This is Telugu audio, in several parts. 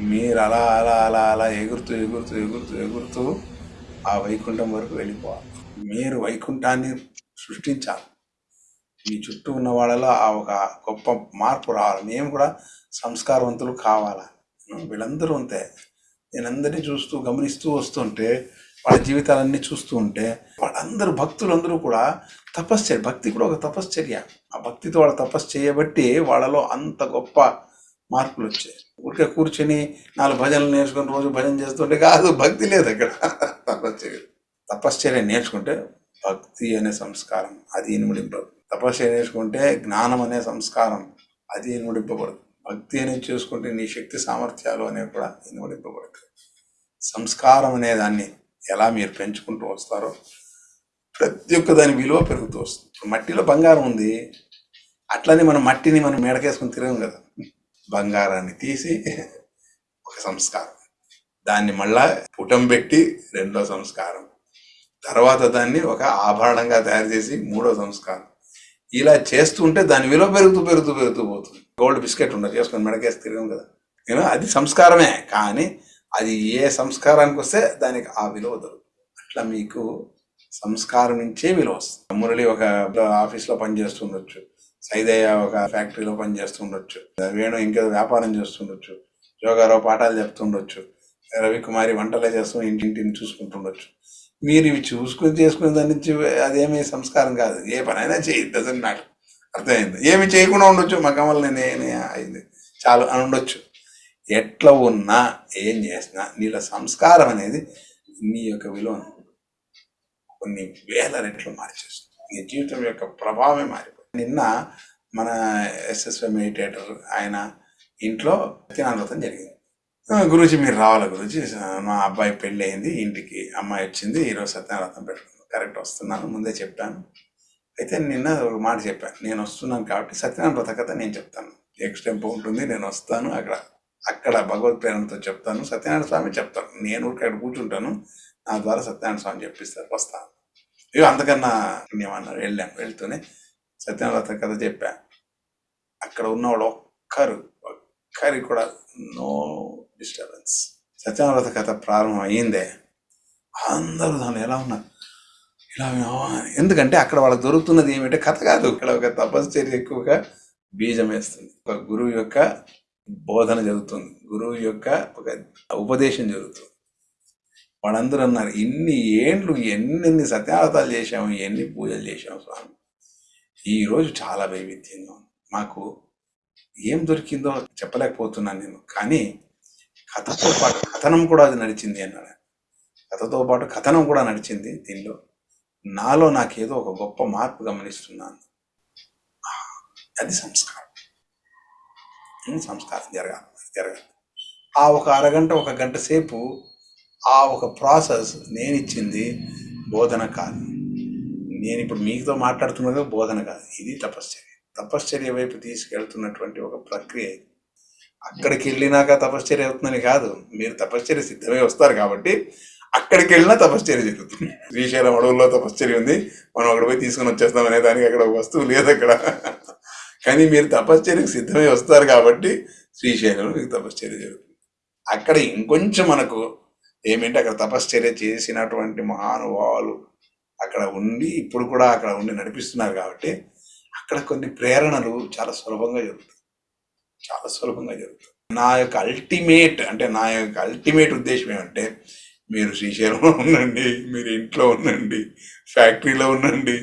మీరు అలా అలా అలా అలా ఎగురుతూ ఎగురుతూ ఎగురుతూ ఎగురుతూ ఆ వైకుంఠం వరకు వెళ్ళిపోవాలి. మీరు వైకుంఠాన్ని సృష్టించాలి. మీ చుట్టూ ఉన్న వాళ్ళలో ఆ ఒక గొప్ప మార్పు రావాలి. మేము కూడా సంస్కారవంతులు కావాలా? వీళ్ళందరూ అంతే నేనందరినీ చూస్తూ గమనిస్తూ వస్తుంటే వాళ్ళ జీవితాలన్నీ చూస్తూ ఉంటే వాళ్ళందరూ భక్తులందరూ కూడా తపశ్చర్య భక్తి కూడా ఒక తపశ్చర్య. ఆ భక్తితో వాళ్ళ తపస్సు చేయబట్టి వాళ్ళలో అంత గొప్ప మార్పులు వచ్చాయి. ఊరికే కూర్చొని నాలుగు భజనలు నేర్చుకుని రోజు భజన చేస్తుంటే కాదు భక్తి లేదు అక్కడ. తపశ్చర్య తపశ్చర్య నేర్చుకుంటే భక్తి అనే సంస్కారం అది ఇనుమడింపదు తపశ్చర్య నేర్చుకుంటే జ్ఞానం అనే సంస్కారం అది ఇనుమడింపబడదు. భక్తి అనేది చూసుకుంటే నీ శక్తి సామర్థ్యాలు అనేవి కూడా ఇనుమడింపబడతాయి. సంస్కారం అనే దాన్ని ఎలా మీరు పెంచుకుంటూ వస్తారో ప్రతి ఒక్క దాని విలువ పెరుగుతూ వస్తుంది. మట్టిలో బంగారం ఉంది. అట్లనే మనం మట్టిని మనం మెడకేసుకుని తిరగం కదా. బంగారాన్ని తీసి ఒక సంస్కారం. దాన్ని మళ్ళా పుటం పెట్టి రెండో సంస్కారం. తర్వాత దాన్ని ఒక ఆభరణంగా తయారు చేసి మూడో సంస్కారం. ఇలా చేస్తుంటే దాని విలువ పెరుగుతూ పెరుగుతూ పెరుగుతూ పోతుంది. గోల్డ్ బిస్కెట్ ఉండదు చేసుకొని మెడకేసి తిరిగాం కదా. నేను అది సంస్కారమే కానీ అది ఏ సంస్కారానికి వస్తే దానికి ఆ విలువ దొరుకుతుంది. అట్లా మీకు సంస్కారం నుంచే విలువ వస్తుంది. మురళి ఒక ఆఫీస్లో పనిచేస్తుండొచ్చు సైదయ్య ఒక ఫ్యాక్టరీలో పని చేస్తుండొచ్చు. వేణు ఇంకేదో వ్యాపారం చేస్తుండొచ్చు. యోగారావు పాఠాలు చెప్తుండొచ్చు. రవికుమారి వంటలే చేస్తూ ఇంటింటిని చూసుకుంటుండొచ్చు. మీరు ఇవి చూసుకుని చేసుకునే దాని నుంచి అదేమీ సంస్కారం కాదు. ఏ పనైనా చేయి డజన్ మ్యాటర్ అర్థమైంది? ఏమి చేయకుండా ఉండొచ్చు. మా కమల్ నేనే అయింది. చాలు అని ఉండొచ్చు. ఎట్లా ఉన్నా ఏం చేసినా నీళ్ళ సంస్కారం అనేది నీ యొక్క విలువను కొన్ని వేల రెట్లు మార్చేస్తుంది. నీ జీవితం యొక్క ప్రభావమే మారింది నిన్న మన ఎస్ఎస్వే మెడిటేటర్ ఆయన ఇంట్లో సత్యనారతం జరిగింది. గురించి మీరు రావాలి గురించి మా అబ్బాయి పెళ్ళి అయింది ఇంటికి అమ్మాయి వచ్చింది ఈరోజు సత్యనారతం పెట్టుకున్నాను కరెక్ట్ వస్తున్నాను ముందే చెప్పాను. అయితే నిన్న ఒక మాట చెప్పాను నేను వస్తున్నాను కాబట్టి సత్యనారాయణ వ్రత కథ నేను చెప్తాను. నెక్స్ట్ టెంపో ఉంటుంది నేను వస్తాను అక్కడ అక్కడ భగవత్ ప్రేరణతో చెప్తాను సత్యనారాయణ స్వామి చెప్తాను నేను ఊరికే కూర్చుంటాను నా ద్వారా సత్యనారాయణ స్వామి చెప్పిస్తారు వస్తాను. ఇక అంతకన్నా పుణ్యమన్నారు వెళ్ళాం వెళ్తూనే సత్యనారాయణ కథ చెప్పా. అక్కడ ఉన్నవాడు ఒక్కరు ఒక్కరికి కూడా నో డిస్టర్బెన్స్ సత్యనారాయణ కథ ప్రారంభం అయ్యిందే. అందరూ దాన్ని ఎలా ఉన్నారు? ఇలా ఎందుకంటే అక్కడ వాళ్ళకి దొరుకుతున్నది ఏమిటంటే కథ కాదు. ఇక్కడ ఒక తపశ్చర్య ఎక్కువగా బీజం వేస్తుంది. ఒక గురువు యొక్క బోధన జరుగుతుంది. గురువు యొక్క ఒక ఉపదేశం జరుగుతుంది. వాళ్ళందరూ అన్నారు ఇన్ని ఏండ్లు ఎన్నెన్ని సత్యావతాలు చేశాము ఎన్ని పూజలు చేశాము స్వామి? ఈరోజు చాలా వైవిధ్యంగా ఉంది. మాకు ఏం దొరికిందో చెప్పలేకపోతున్నాను నేను. కానీ కథతో పాటు కథనం కూడా అది నడిచింది అన్నాడు. కథతో పాటు కథనం కూడా నడిచింది దీనిలో. నాలో నాకేదో ఒక గొప్ప మార్పు గమనిస్తున్నాను. అది సంస్కారం. సంస్కారం జరగాలి జరగాలి. ఆ ఒక అరగంట ఒక గంట సేపు ఆ ఒక ప్రాసెస్ నేను ఇచ్చింది బోధన కాదు. నేను ఇప్పుడు మీతో మాట్లాడుతున్నది బోధన కాదు ఇది తపశ్చర్య. తపశ్చర్య వైపు తీసుకెళ్తున్నటువంటి ఒక ప్రక్రియ ఇది. అక్కడికి వెళ్ళినాక తపశ్చర్య అవుతుందని కాదు మీరు తపశ్చర్య సిద్ధమై వస్తారు కాబట్టి అక్కడికి వెళ్ళినా తపశ్చర్య జరుగుతుంది. శ్రీశైలం అడవుల్లో తపశ్చర్య ఉంది మనం అక్కడ పోయి తీసుకుని వచ్చేస్తాం అనే దానికి అక్కడ వస్తువు లేదు అక్కడ. కానీ మీరు తపశ్చర్యకు సిద్ధమై వస్తారు కాబట్టి శ్రీశైలంలో మీకు తపశ్చర్య జరుగుతుంది. అక్కడ ఇంకొంచెం మనకు ఏమిటంటే అక్కడ తపశ్చర్య చేసినటువంటి మహానుభావులు అక్కడ ఉండి ఇప్పుడు కూడా అక్కడ ఉండి నడిపిస్తున్నారు కాబట్టి అక్కడ కొన్ని ప్రేరణలు చాలా సులభంగా జరుగుతాయి. చాలా సులభంగా జరుగుతాయి. నా యొక్క అల్టిమేట్ అంటే నా యొక్క అల్టిమేట్ ఉద్దేశం ఏమంటే మీరు శ్రీశైలంలో ఉండండి మీరు ఇంట్లో ఉండండి ఫ్యాక్టరీలో ఉండండి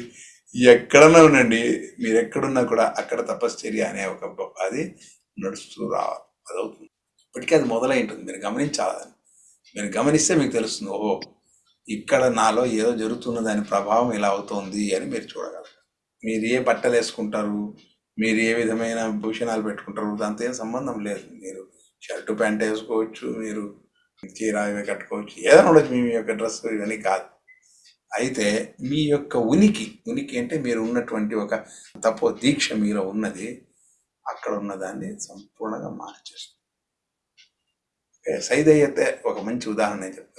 ఎక్కడన్నా ఉండండి మీరు ఎక్కడున్నా కూడా అక్కడ తపశ్చర్య అనే ఒక అది నడుస్తూ రావాలి. అదవుతుంది. ఇప్పటికీ అది మొదలై ఉంటుంది మీరు గమనించాలని మీరు గమనిస్తే మీకు తెలుస్తుంది ఓహో ఇక్కడ నాలో ఏదో జరుగుతున్న దాని ప్రభావం ఇలా అవుతోంది అని మీరు చూడగలరు. మీరు ఏ బట్టలు వేసుకుంటారు? మీరు ఏ విధమైన భూషణాలు పెట్టుకుంటారు? దాంతో ఏం సంబంధం లేదు. మీరు షర్టు ప్యాంట్ వేసుకోవచ్చు మీరు చీర ఇవి కట్టుకోవచ్చు. ఏదైనా ఉండొచ్చు మీ యొక్క డ్రెస్ ఇవన్నీ కాదు. అయితే మీ యొక్క ఉనికి ఉనికి అంటే మీరు ఉన్నటువంటి ఒక తపో దీక్ష మీలో ఉన్నది అక్కడ ఉన్నదాన్ని సంపూర్ణంగా మార్చేస్తుంది. సైదయ్యతే ఒక మంచి ఉదాహరణ నేను చెప్తాను.